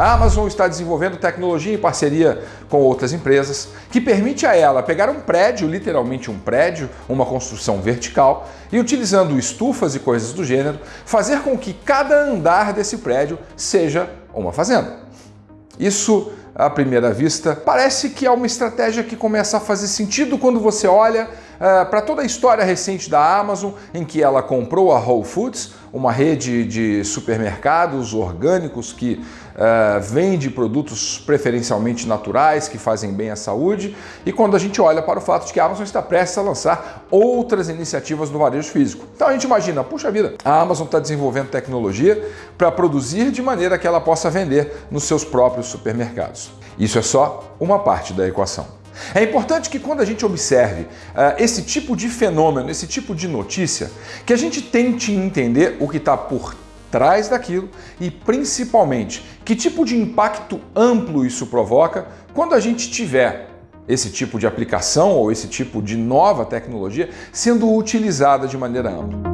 A Amazon está desenvolvendo tecnologia em parceria com outras empresas que permite a ela pegar um prédio, literalmente um prédio, uma construção vertical, e utilizando estufas e coisas do gênero, fazer com que cada andar desse prédio seja uma fazenda. Isso, à primeira vista, parece que é uma estratégia que começa a fazer sentido quando você olha uh, para toda a história recente da Amazon, em que ela comprou a Whole Foods, uma rede de supermercados orgânicos que uh, vende produtos preferencialmente naturais, que fazem bem à saúde, e quando a gente olha para o fato de que a Amazon está prestes a lançar outras iniciativas no varejo físico. Então a gente imagina, puxa vida, a Amazon está desenvolvendo tecnologia para produzir de maneira que ela possa vender nos seus próprios supermercados. Isso é só uma parte da equação. É importante que quando a gente observe uh, esse tipo de fenômeno, esse tipo de notícia, que a gente tente entender o que está por trás daquilo e principalmente que tipo de impacto amplo isso provoca quando a gente tiver esse tipo de aplicação ou esse tipo de nova tecnologia sendo utilizada de maneira ampla.